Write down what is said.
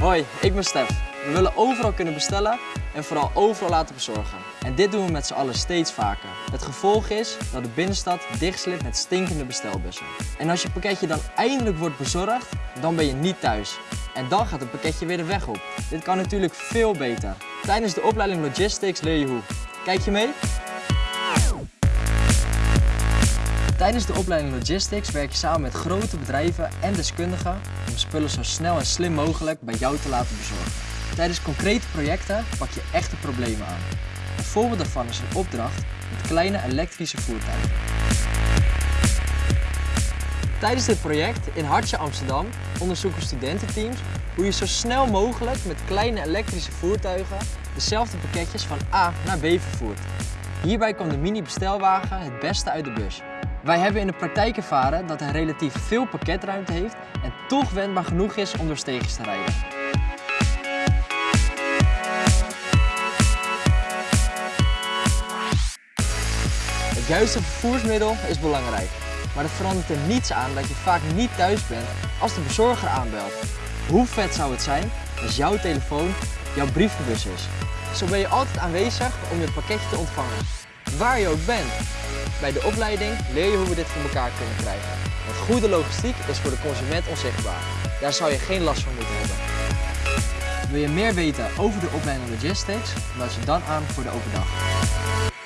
Hoi, ik ben Stef. We willen overal kunnen bestellen en vooral overal laten bezorgen. En dit doen we met z'n allen steeds vaker. Het gevolg is dat de binnenstad dichtslip met stinkende bestelbussen. En als je pakketje dan eindelijk wordt bezorgd, dan ben je niet thuis. En dan gaat het pakketje weer de weg op. Dit kan natuurlijk veel beter. Tijdens de opleiding Logistics leer je hoe. Kijk je mee? Tijdens de opleiding Logistics werk je samen met grote bedrijven en deskundigen om spullen zo snel en slim mogelijk bij jou te laten bezorgen. Tijdens concrete projecten pak je echte problemen aan. Een voorbeeld daarvan is een opdracht met kleine elektrische voertuigen. Tijdens dit project in Hartje Amsterdam onderzoeken studententeams hoe je zo snel mogelijk met kleine elektrische voertuigen dezelfde pakketjes van A naar B vervoert. Hierbij komt de mini-bestelwagen het beste uit de bus. Wij hebben in de praktijk ervaren dat hij relatief veel pakketruimte heeft en toch wendbaar genoeg is om door steegjes te rijden. Het juiste vervoersmiddel is belangrijk, maar het verandert er niets aan dat je vaak niet thuis bent als de bezorger aanbelt. Hoe vet zou het zijn als jouw telefoon jouw brievenbus is? Zo ben je altijd aanwezig om je pakketje te ontvangen, waar je ook bent. Bij de opleiding leer je hoe we dit voor elkaar kunnen krijgen. Want goede logistiek is voor de consument onzichtbaar. Daar zou je geen last van moeten hebben. Wil je meer weten over de opleiding Logistics? Meld je dan aan voor de open dag.